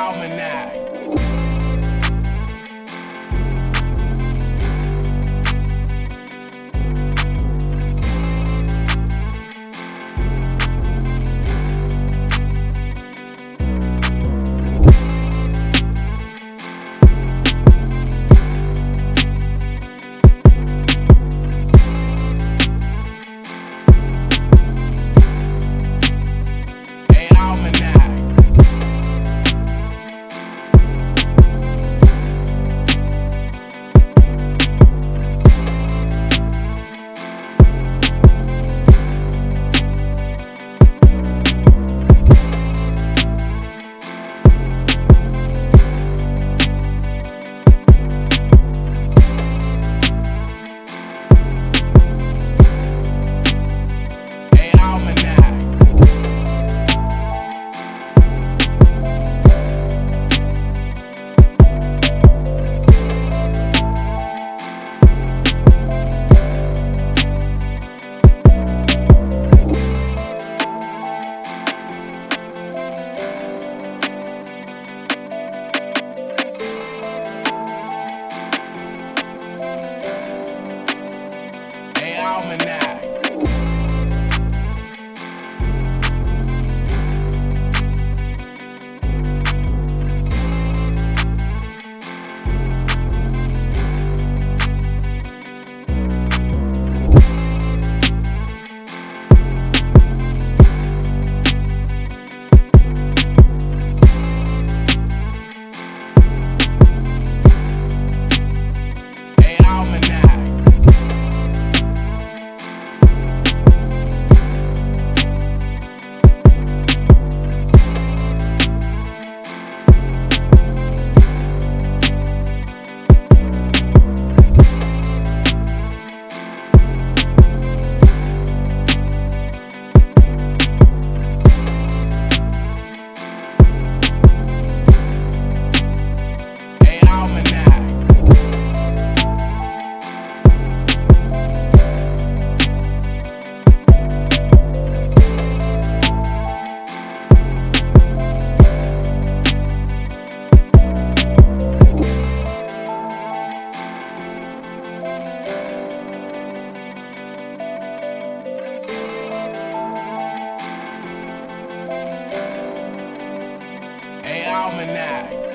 Almanac. Almanac.